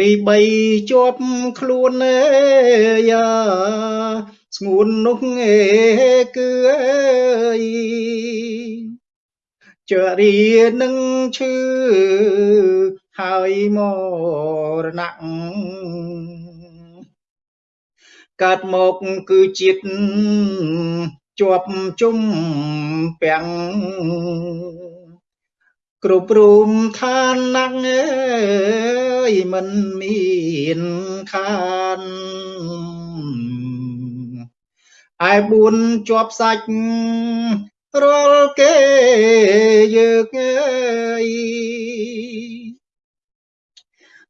រីបីជាប់ខ្លួនអើយ៉ាស្ងួននោះអេគឺអើយចរានឹងឈឺហើយមរណៈកើតមកគឺជាតិជាប់ជុំពាំងគ្រប់រូមឋានណាស់អើយ មិនមានខានឯបួនជាប់សាច់រាល់គេយើងអើយ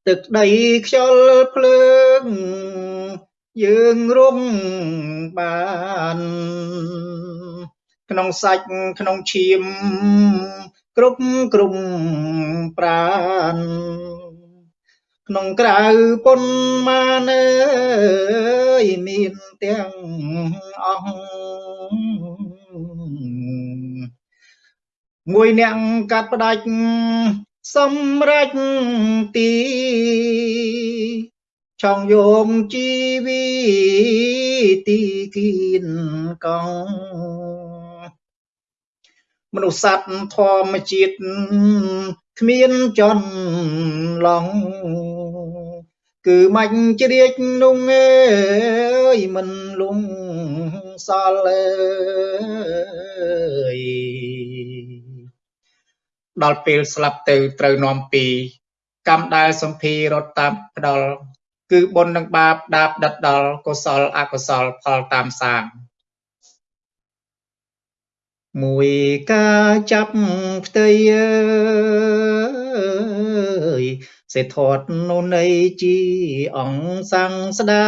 ទឹកដីខ្យល់ភ្លើង យើងរំបានក្នុងសាច់ក្នុងឈាម គ្រប់ក្រុមប្រាន ក្នុងក្រៅពុនមកអើយមានទាំងអស់មួយអ្នកកាត់ផ្ដាច់សម្រេចទីចង់យកជីវីទីគៀនកងមនុស្សសត្វធម្មជាតិគ្មានចន្លង គឺមាច់ជ្រាចនោះអើយមិនលងសល់អើយដល់ពេលស្លាប់ទៅត្រូវនាំពីកម្មដែលសំភីរត់តាមផ្ដល់គឺបុណ្យនិងបាបដាបដិតដល់កុសលអកុសលផលតាមសាងមួយការចាប់ផ្ទៃអើយ សេធាត់នោះនៃជីអង្គសង្ស្ដា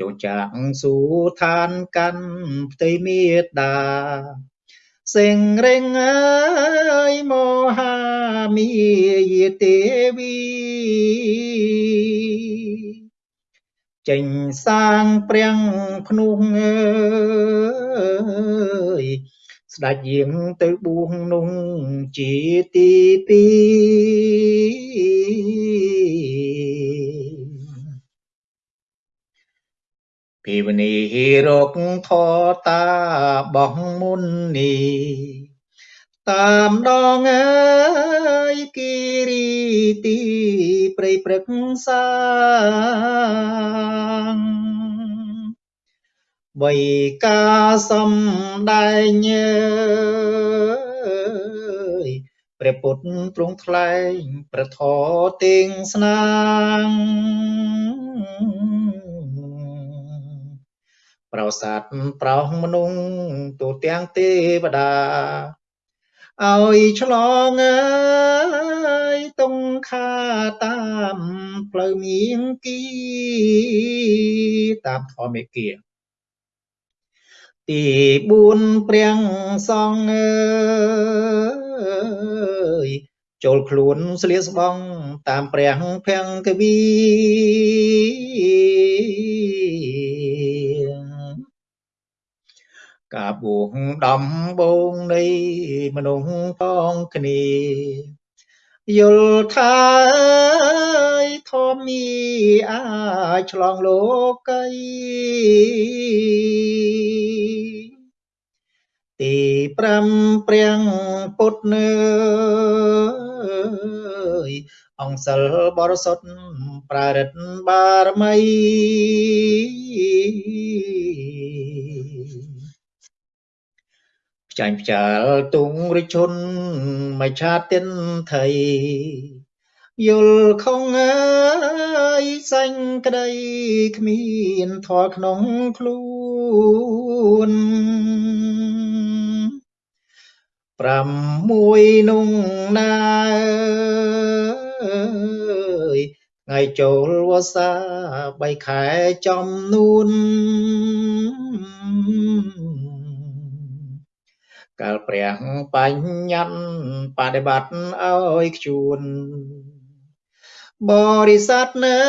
ចូលចាក់សួឋានកាន់ផ្ទៃមេដាសេងរេងអើយមហាមីយទេវីចេញសាងព្រាំងភ្នោះអើយ ស្ដេចយាងទៅបួងនោះជាទីពីភិវនីរកធតាបោះមុននីតាមដងអើយគិរីទីព្រៃព្រឹកសាង បីកាសំដែងអើយព្រះពុទ្ធទ្រង់ថ្លែងប្រធទៀងស្នាងប្រសាទប្រោសមនុស្សទូទាំងទេវតាឲ្យឆ្លងអើយតុងខាតាមផ្លូវមៀងគីតាមធម្មមេគា ទី4ព្រាំងសងអើយចូលខ្លួនស្លៀកស្បង់តាមព្រះភង្គវីការបួងដំបងនៃមនុស្សផងគ្នា យល់ថាធម្មីអាចឆ្លងលោកីទី5ព្រាំងពុទ្ធនើយអង្គសិលបរិសុទ្ធប្រារិតបារមី ចាញ់ផ្ចាលទុងរិជុនមច្ឆាទិនថៃយល់ខងអើយសាញ់ក្តីគ្មានធរក្នុងខ្លួនប្រាំមួយនុងណាថ្ងៃចូលវស្សាបីខែចំនួន កាលព្រះបញ្ញត្តិបដិបត្តិឲ្យខ្ជួនបរិស័ទណើ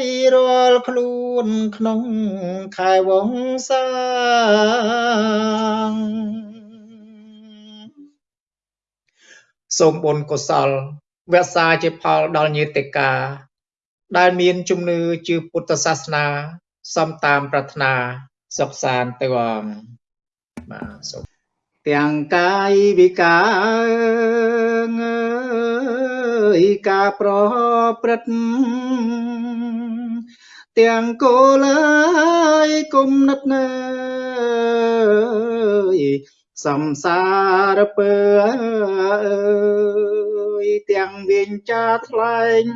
យរាល់ខ្លួនក្នុងខែវងសាសូមបុណ្យកុសលវក្សាជាផលដល់ញាតិកា ដែលមានជំនឿជឿពុទ្ធសាសនា សំតាមប្រាថ្នាសុខសាន្តទៅអង្គ បាទសូមទាំងកាយវិការអើយការប្រព្រឹត្តទាំងគោលអើយគុំនិតណើយសំសារពើអើយទាំងវិញ្ចាថ្លែង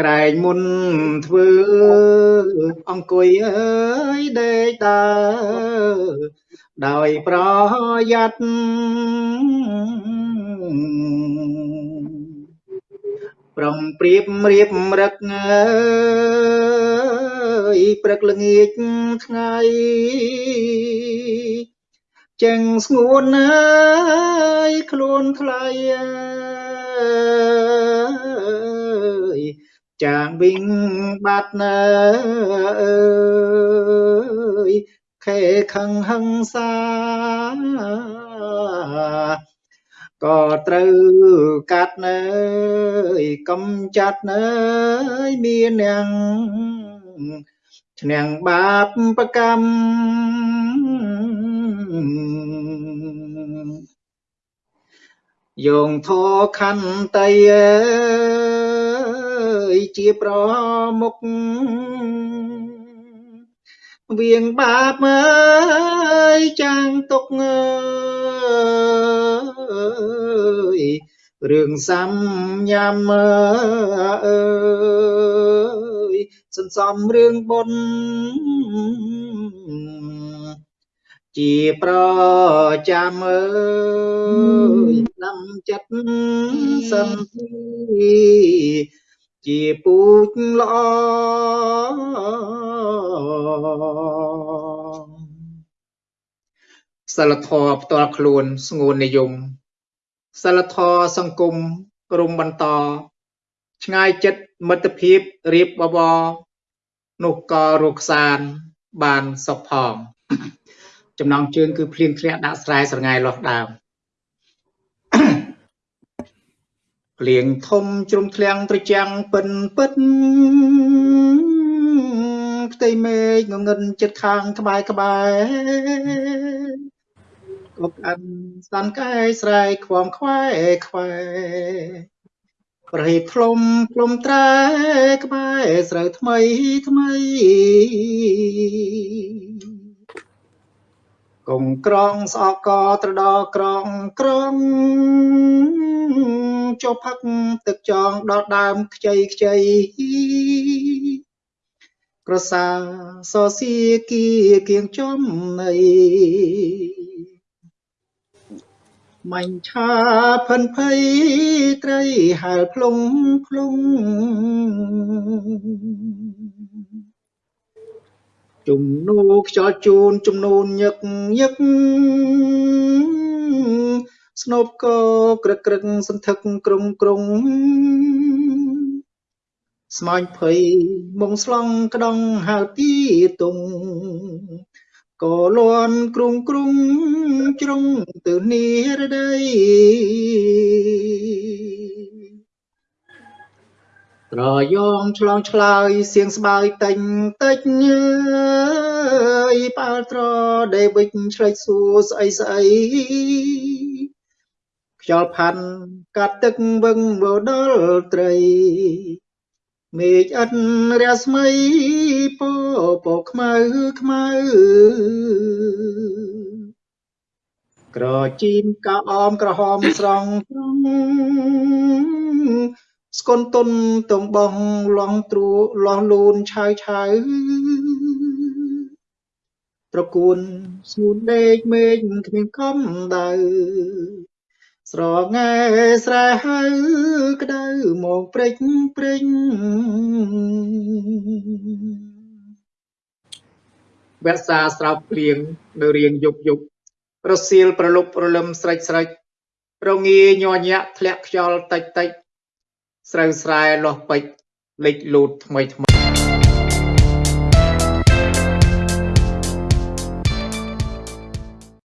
ក្រែងមុនធ្វើអង្គុយអើយដេកដើរដោយប្រយ័ត្នប្រំព្រៀបរៀបរឹកអើយព្រឹកល្ងាចថ្ងៃចឹងស្ងួនអើយខ្លួនថ្លៃអើយ ចាងវិញបាត់ណើអើយខេខឹងហឹងសាក៏ត្រូវកាត់ណើយកំចាត់ណើយមានអ្នកឈ្នះបាបប្រកម្មយោងធរខន្តីអើយ ជាប្រមុខវៀងបាបអើយចាំងទុកអើយរឿងសំញ៉ាំអើយសន្សំរឿងបុណ្យជាប្រចាំអើយដាំចិត្តសន្តិ ជាពូជល្អសិលធម៌ផ្ទាល់ខ្លួនស្ងួននិយមសិលធម៌សង្គមរុំបន្ត ឆ្ងាយចិត្តមិត្តភាពរៀបបបរនោះក៏រកសានបានសុខផងចំណងជើងគឺភ្លៀងធ្លាក់ដាក់ស្រែស្រងាយលាស់ដើម ភ្លៀងធំជ្រុំធ្លាំងត្រចាំងពិនពិតផ្ទៃមេឃងងឹនចិត្តខាងក្បែរក្បែរកុកអានស្ដានកែស្រែកខ្វងខ្វែខ្វែប្រហេផ្លុំផ្លុំត្រែក្បែរស្រូវថ្មីថ្មីកុំក្រងស្អកកត្រដក្រងក្រង ចុះផឹកទឹកចងដល់ដើមខ្ចីខ្ចីក្រសាសសៀគីគៀងចំនៃមាញ់ឆាផិនភ័យត្រីហែលភ្លុងភ្លុងជំនួខ្យល់ជូនជំនូនញឹកញឹក ស្នូបកក្រឹកក្រឹកសន្ធឹកក្រុងក្រុងស្មាញ់ភ័យមុងស្លង់ក្តង់ហៅទីតុងក៏លន់គ្រុងគ្រុងជ្រុងទៅនីរដីត្រយងឆ្លងឆ្លើយសៀងស្បើយតេញតិចអើយប៉ាល់ត្រដេវិចឆ្លេចសួរស្អីស្អី ខ្យល់ផាន់កាត់ទឹកវឹងវដល់ត្រីមេឃឥតរាស្មីពពកខ្មៅខ្មៅក្រជីមកោអមក្រហមស្រង់ត្រង់ស្គនទុនទំបងឡងទ្រូឡោះលូនឆៅឆៅត្រកួនស្ងួនដេកមេឃគ្មានកំដៅ ស្រងែស្រែហៅក្ដៅមកព្រិចព្រិញវក្សាស្រោបព្រៀងនៅរៀងយប់យប់រសៀលប្រលប់ប្រលឹមស្រេចស្រេចរងាញ័រញាក់ធ្លាក់ខ្យល់តិចតិចស្រូវស្រែលាស់ពេជ្រលេចលូតថ្មីថ្មី